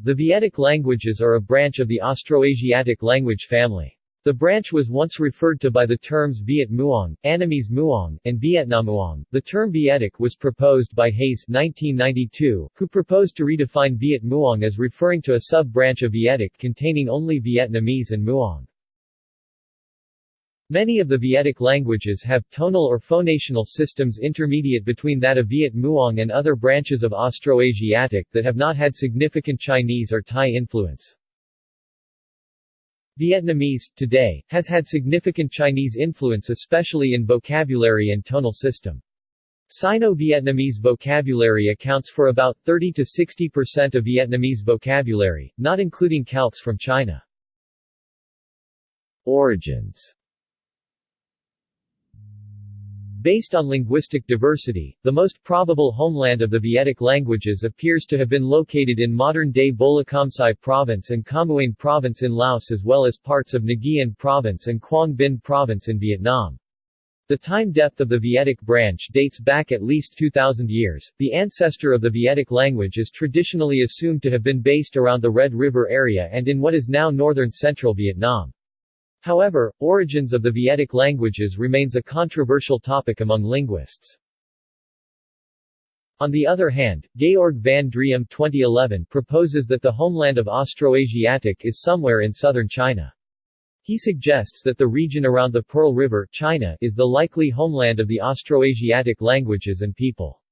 The Vietic languages are a branch of the Austroasiatic language family. The branch was once referred to by the terms Viet Muong, Annamese Muong, and Vietnamuong. The term Vietic was proposed by Hayes 1992, who proposed to redefine Viet Muong as referring to a sub-branch of Vietic containing only Vietnamese and Muong. Many of the Vietic languages have tonal or phonational systems intermediate between that of Viet Muong and other branches of Austroasiatic that have not had significant Chinese or Thai influence. Vietnamese, today, has had significant Chinese influence especially in vocabulary and tonal system. Sino-Vietnamese vocabulary accounts for about 30 to 60% of Vietnamese vocabulary, not including calques from China. Origins Based on linguistic diversity, the most probable homeland of the Vietic languages appears to have been located in modern-day Bolokamsai Province and Khammouane Province in Laos as well as parts of Nguyen Province and Quang Binh Province in Vietnam. The time depth of the Vietic branch dates back at least 2,000 years. The ancestor of the Vietic language is traditionally assumed to have been based around the Red River area and in what is now northern central Vietnam. However, origins of the Vietic languages remains a controversial topic among linguists. On the other hand, Georg van Driem 2011 proposes that the homeland of Austroasiatic is somewhere in southern China. He suggests that the region around the Pearl River China is the likely homeland of the Austroasiatic languages and people.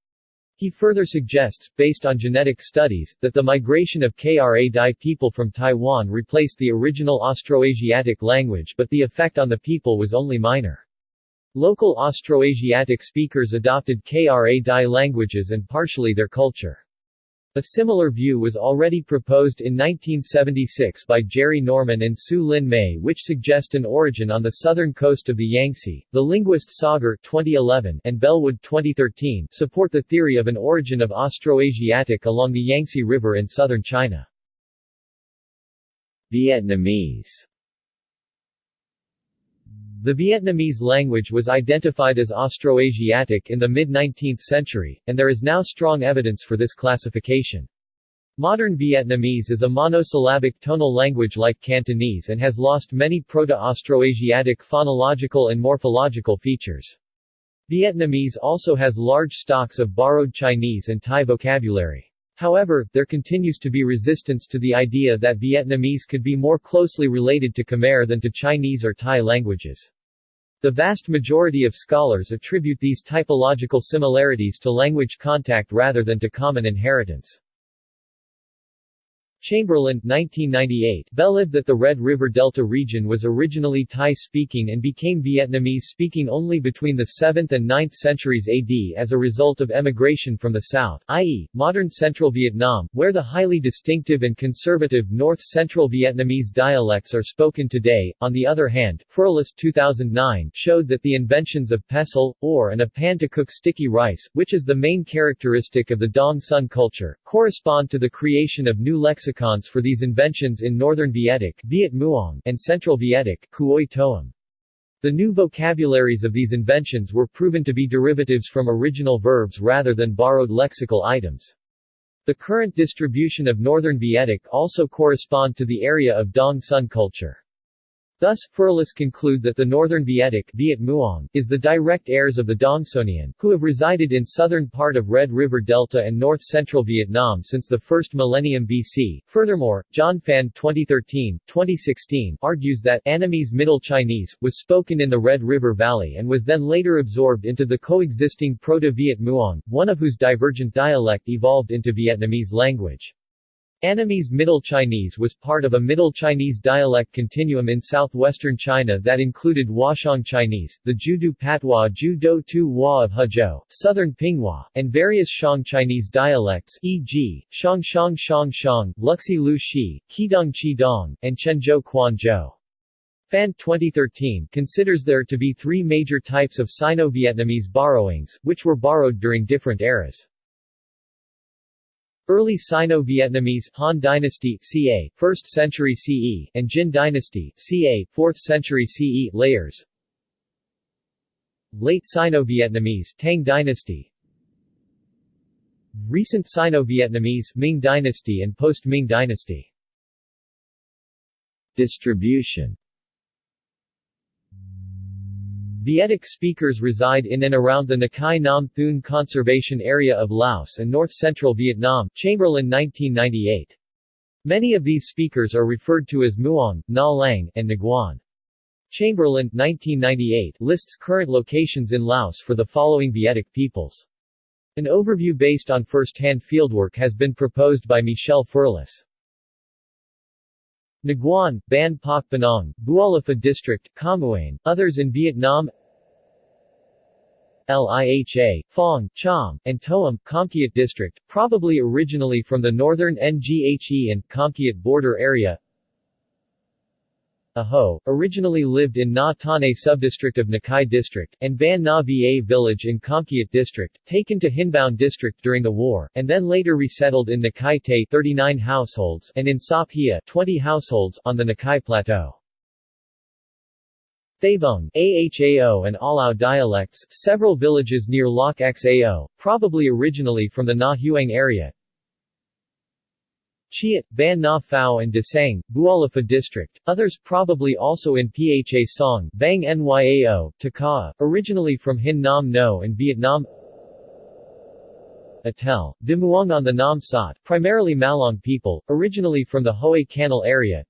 He further suggests, based on genetic studies, that the migration of Kra Dai people from Taiwan replaced the original Austroasiatic language but the effect on the people was only minor. Local Austroasiatic speakers adopted Kra Dai languages and partially their culture. A similar view was already proposed in 1976 by Jerry Norman and Tsu-Lin Mei which suggest an origin on the southern coast of the Yangtze. The linguist Sagart 2011 and Bellwood 2013 support the theory of an origin of Austroasiatic along the Yangtze River in southern China. Vietnamese the Vietnamese language was identified as Austroasiatic in the mid-19th century, and there is now strong evidence for this classification. Modern Vietnamese is a monosyllabic tonal language like Cantonese and has lost many Proto-Austroasiatic phonological and morphological features. Vietnamese also has large stocks of borrowed Chinese and Thai vocabulary. However, there continues to be resistance to the idea that Vietnamese could be more closely related to Khmer than to Chinese or Thai languages. The vast majority of scholars attribute these typological similarities to language contact rather than to common inheritance. Chamberlain 1998 believed that the Red River Delta region was originally Thai-speaking and became Vietnamese-speaking only between the 7th and 9th centuries AD as a result of emigration from the south, i.e., modern central Vietnam, where the highly distinctive and conservative North-Central Vietnamese dialects are spoken today. On the other hand, Ferlus 2009 showed that the inventions of pestle, ore and a pan to cook sticky rice, which is the main characteristic of the Dong Son culture, correspond to the creation of new lexicons lexicons for these inventions in Northern Vietic Viet Muong and Central Vietic Kuoi Toam. The new vocabularies of these inventions were proven to be derivatives from original verbs rather than borrowed lexical items. The current distribution of Northern Vietic also correspond to the area of Dong Son culture. Thus, Ferlus conclude that the Northern Vietic Viet Muong, is the direct heirs of the Dongsonian, who have resided in southern part of Red River Delta and north-central Vietnam since the first millennium BC. Furthermore, John Phan 2013, 2016 argues that Annamese Middle Chinese was spoken in the Red River Valley and was then later absorbed into the coexisting Proto-Viet Muong, one of whose divergent dialect evolved into Vietnamese language. Annamese Middle Chinese was part of a Middle Chinese dialect continuum in southwestern China that included Huashang Chinese, the Judu Patois Ju Do Tu Hua of Hezhou, Southern Pinghua, and various Shang Chinese dialects e.g., Shang Shang Shang Shang, Luxi Lu Shi, Qidong Qidong, and Quanzhou Quanzhou. Phan 2013 considers there to be three major types of Sino-Vietnamese borrowings, which were borrowed during different eras. Early Sino-Vietnamese Han Dynasty ca. 1st century CE and Jin Dynasty ca. 4th century CE layers Late Sino-Vietnamese Tang Dynasty Recent Sino-Vietnamese Ming Dynasty and post-Ming Dynasty Distribution Vietic speakers reside in and around the Nakai Nam Theun Conservation Area of Laos and north-central Vietnam Chamberlain 1998. Many of these speakers are referred to as Muong, Na Lang, and Nguyen. Chamberlain 1998 lists current locations in Laos for the following Vietic peoples. An overview based on first-hand fieldwork has been proposed by Michel Ferlus. Nguyen, Ban Phoc Banong, Bualafa District, Khammouane, others in Vietnam Liha, Phong, Cham, and Toam, Komkiat District, probably originally from the northern Nghe and Komkiat border area Aho, originally lived in Na Tane subdistrict of Nakai District, and Ban Na Va village in Komkiat District, taken to Hinbaon District during the war, and then later resettled in Nakai Tay 39 households and in Sap Hia 20 households on the Nakai Plateau. Thavong, Ahao and Alao dialects, several villages near Lac Xao, probably originally from the Na Huang area, Chiat, Ban Na Phao and Desang, Bualafa District, others probably also in Pha Song, Bang Nyao, Taka, originally from Hin Nam No and Vietnam. Atel, Muong on the Nam Sat, primarily Malong people, originally from the Hoay Canal area.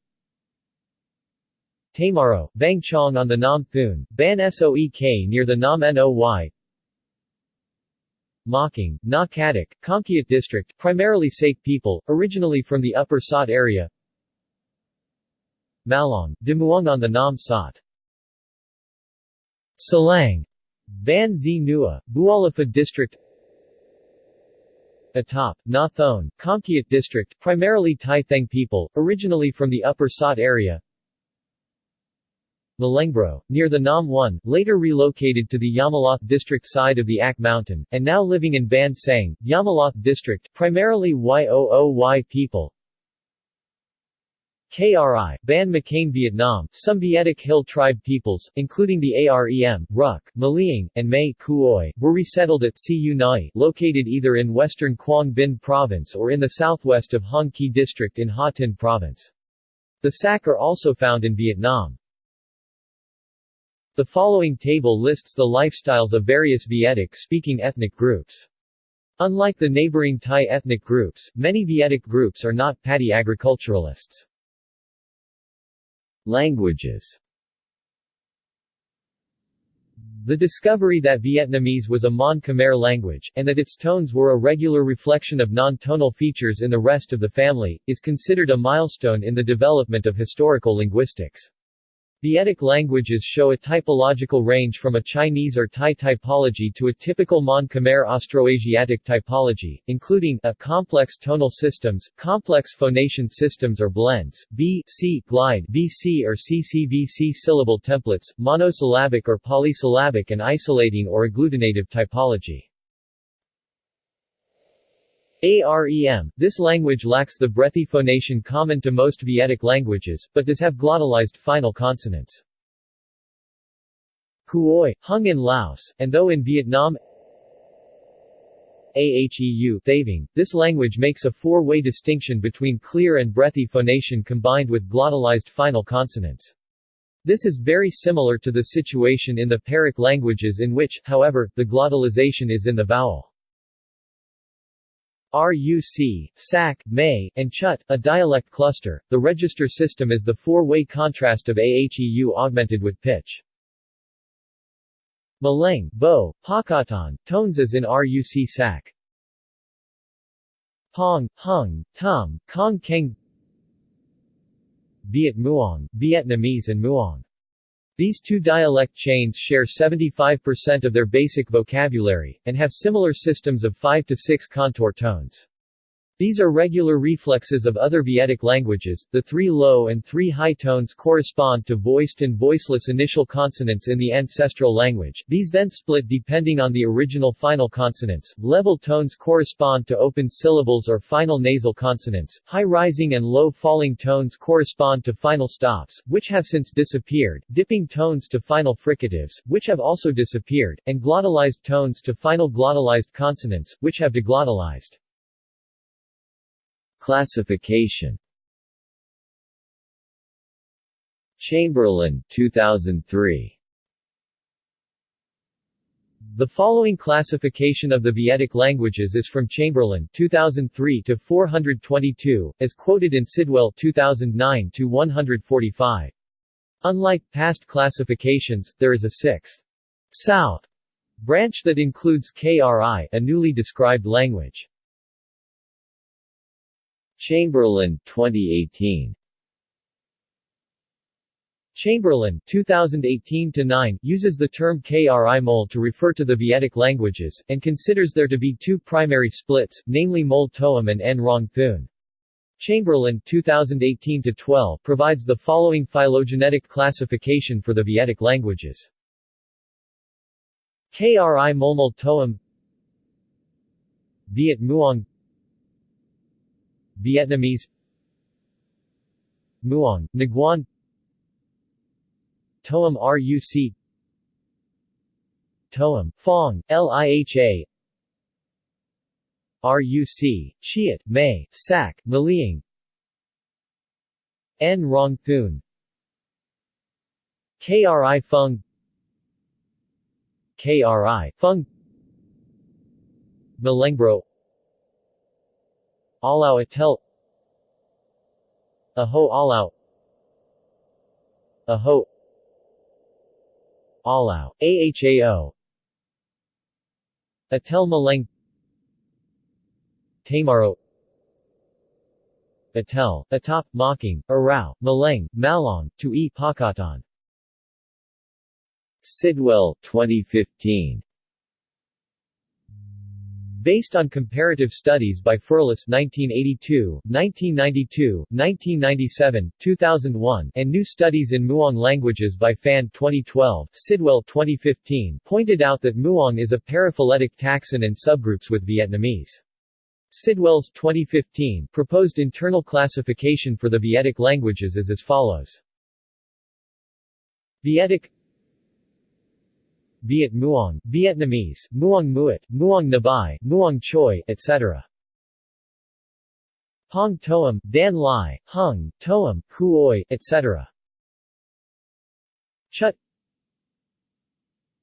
Tamaro, Bang Chong on the Nam Theun, Ban Soek near the Nam Noy Mocking, Na Kadak, Komkiat District, primarily Saik people, originally from the Upper Sot area. Malong, Muong on the Nam Sot Salang, Ban Zi Nua, Bualafa District. Atop, Na Thon, Komkiat District, primarily Tai Theng people, originally from the Upper Sot area Malengbro, near the Nam 1, later relocated to the Yamaloth district side of the Ak Mountain, and now living in Ban Sang, Yamaloth district, primarily Yooy people. KRI, Ban McCain Vietnam, some Vietic Hill tribe peoples, including the AREM, Ruk, Maliang, and May Kuoi, were resettled at Siu Nai, located either in western Quang Binh province or in the southwest of Hong Ki district in Ha Tinh province. The Sak are also found in Vietnam. The following table lists the lifestyles of various Vietic-speaking ethnic groups. Unlike the neighboring Thai ethnic groups, many Vietic groups are not paddy agriculturalists. Languages The discovery that Vietnamese was a Mon-Khmer language, and that its tones were a regular reflection of non-tonal features in the rest of the family, is considered a milestone in the development of historical linguistics. Vietic languages show a typological range from a Chinese or Thai typology to a typical Mon-Khmer Austroasiatic typology, including a complex tonal systems, complex phonation systems or blends, B, C, glide, BC or CCVC syllable templates, monosyllabic or polysyllabic and isolating or agglutinative typology. AREM, this language lacks the breathy phonation common to most Vietic languages, but does have glottalized final consonants. Kuoi, hung in Laos, and though in Vietnam Aheu Thaving, this language makes a four-way distinction between clear and breathy phonation combined with glottalized final consonants. This is very similar to the situation in the Pearic languages in which, however, the glottalization is in the vowel. RUC, SAC, May, and Chut, a dialect cluster. The register system is the four-way contrast of AHEU augmented with pitch. Maleng, Bo, Pakatan, tones as in RUC SAC. Pong, Hung, Tum, Kong Keng Viet Muong, Vietnamese and Muong these two dialect chains share 75% of their basic vocabulary, and have similar systems of 5 to 6 contour tones. These are regular reflexes of other Vietic languages. The three low and three high tones correspond to voiced and voiceless initial consonants in the ancestral language. These then split depending on the original final consonants. Level tones correspond to open syllables or final nasal consonants. High rising and low falling tones correspond to final stops, which have since disappeared. Dipping tones to final fricatives, which have also disappeared, and glottalized tones to final glottalized consonants, which have deglottalized. Classification Chamberlain 2003 The following classification of the Vietic languages is from Chamberlain 2003 to 422, as quoted in Sidwell 2009 to 145. Unlike past classifications, there is a sixth South branch that includes KRI, a newly described language. Chamberlain 2018 Chamberlain 2018-9 uses the term KRI Mol to refer to the Vietic languages, and considers there to be two primary splits, namely Mol Toam and En Rong Thun. Chamberlain 2018-12 provides the following phylogenetic classification for the Vietic languages. KRI Molmol Toam Viet Muong Vietnamese. Muong, Nguyen Toam RUC Toam, Phong, LIHA RUC, Chiat, May, Sak, Maliang. En Rong Thun KRI Fung. KRI Fung. Malengbro Alau Atel. Aho Alau Aho. Alau, AHAO Atel Maleng. Tamaro. Atel, Atop, Mocking, Arao, Maleng, Malong, to E. Pakatan. Sidwell 2015 Based on comparative studies by Ferlus 1982, 1992, 1997, 2001, and new studies in Muong languages by Fan 2012, Sidwell 2015 pointed out that Muong is a paraphyletic taxon and subgroups with Vietnamese. Sidwell's 2015 proposed internal classification for the Vietic languages is as follows. Vietic Viet Muong, Vietnamese, Muong Muat, Muong Nabai, Muong Choi, etc. Hong Toam, Dan Lai, Hung, Toam, Kuoi, etc. Chut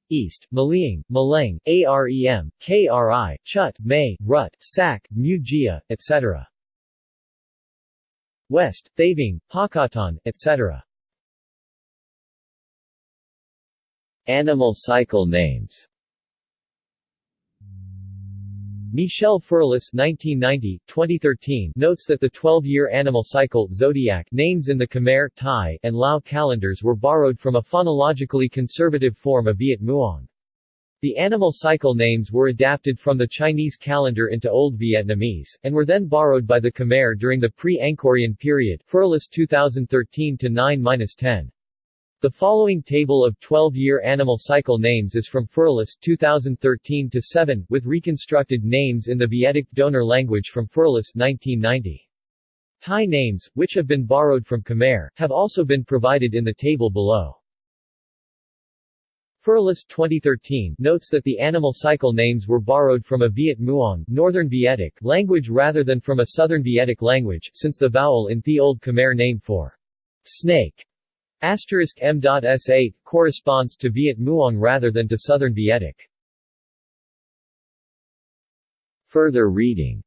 East, Maliang, Malang, AREM, KRI, Chut, May, Rut, Sak, Mujia, etc. West, Thaving, Pakatan, etc. Animal cycle names Michel Ferlus 1990, 2013 notes that the 12-year animal cycle zodiac names in the Khmer, Thai, and Lao calendars were borrowed from a phonologically conservative form of Viet Muong. The animal cycle names were adapted from the Chinese calendar into Old Vietnamese, and were then borrowed by the Khmer during the pre-Angkorian period Ferlus 2013-9-10. The following table of 12-year animal cycle names is from Ferlus 2013-7, with reconstructed names in the Vietic donor language from Ferlus 1990. Thai names, which have been borrowed from Khmer, have also been provided in the table below. Ferlus 2013 notes that the animal cycle names were borrowed from a Viet Muong Northern Vietic language rather than from a Southern Vietic language, since the vowel in the Old Khmer name for snake Asterisk M.S8 corresponds to Viet Muong rather than to Southern Vietic. Further reading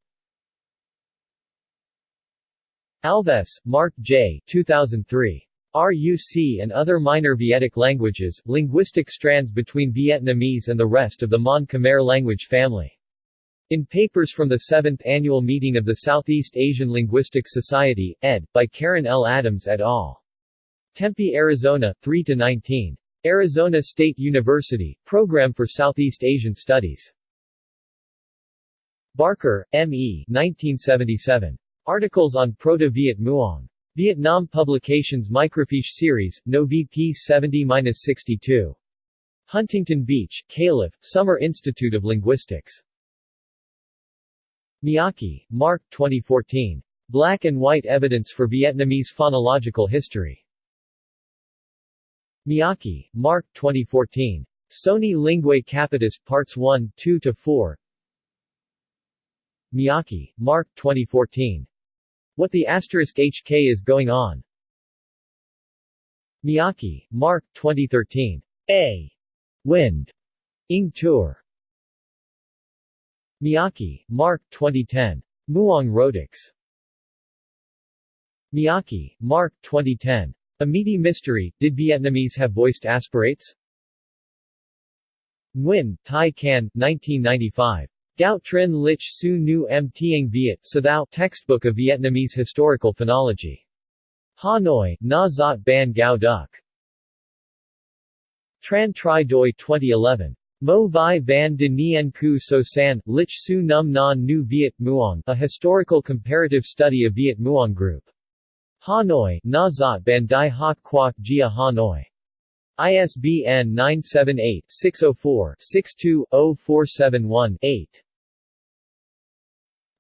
Alves, Mark J. 2003. RUC and Other Minor Vietic Languages, Linguistic Strands Between Vietnamese and the Rest of the Mon Khmer Language Family. In Papers from the 7th Annual Meeting of the Southeast Asian Linguistic Society, ed., by Karen L. Adams et al. Tempe, Arizona, 3-19. Arizona State University, Program for Southeast Asian Studies. Barker, M.E. 1977. Articles on Proto-Viet Muong. Vietnam Publications Microfiche Series, No VP 70-62. Huntington Beach, Calif., Summer Institute of Linguistics. Miyake, Mark 2014. Black and White Evidence for Vietnamese Phonological History. Miyake, Mark 2014. Sony Linguae Capitis, Parts 1, 2-4 Miyake, Mark 2014. What the asterisk HK is going on. Miyake, Mark 2013. A. Wind. Ing Tour. Miyake, Mark 2010. Muong Rhotics. Miyake, Mark 2010. A Meaty Mystery, Did Vietnamese Have Voiced Aspirates? Nguyen, Thai Can, 1995. Gao Trinh Lich Su Nu M Tieng Viet Thao Textbook of Vietnamese Historical Phonology. Hanoi, Na Zot Ban Gao Duc. Tran Tri Doi 2011. Mo Vi Van de Nien Ku So San, Lich Su Num Non Nu Viet Muong, A Historical Comparative Study of Viet Muong Group. Hanoi, Na Zot Ban Hoc Quoc Gia Hanoi. ISBN 978-604-62-0471-8.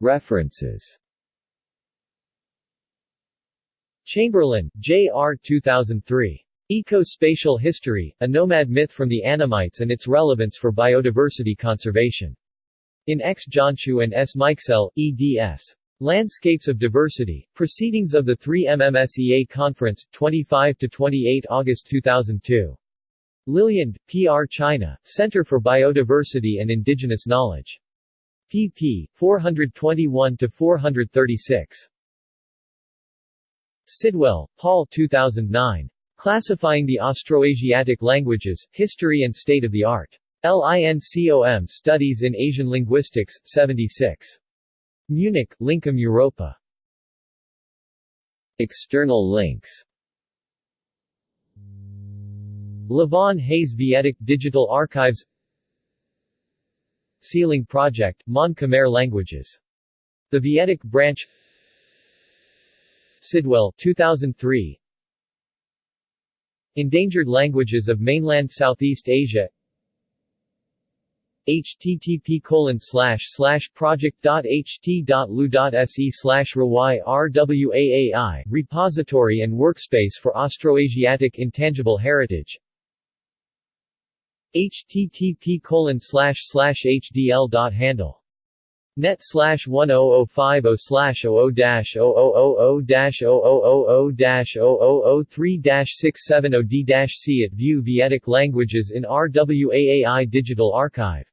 References Chamberlain, J. R. 2003. Eco-Spatial History, A Nomad Myth from the Annamites and Its Relevance for Biodiversity Conservation. In X. Johnshu and S. Mikesell, eds. Landscapes of Diversity, Proceedings of the 3MMSEA Conference, 25–28 August 2002. Liliand, P.R. China, Center for Biodiversity and Indigenous Knowledge. pp. 421–436. Sidwell, Paul 2009. Classifying the Austroasiatic Languages, History and State of the Art. LINCOM Studies in Asian Linguistics, 76. Munich, Lincom Europa. External links La Vaughn Hayes Vietic Digital Archives SEAlang Project, Mon Khmer Languages. The Vietic Branch Sidwell 2003 Endangered Languages of Mainland Southeast Asia http colon slash slash project.ht.lu.se slash rwaai repository and workspace for Austroasiatic intangible heritage http colon slash slash hdl.handle net slash 10050 slash 00 dash 0000 dash 0000 dash 0003 dash 670 d c at View Vietic Languages in RWAAI Digital Archive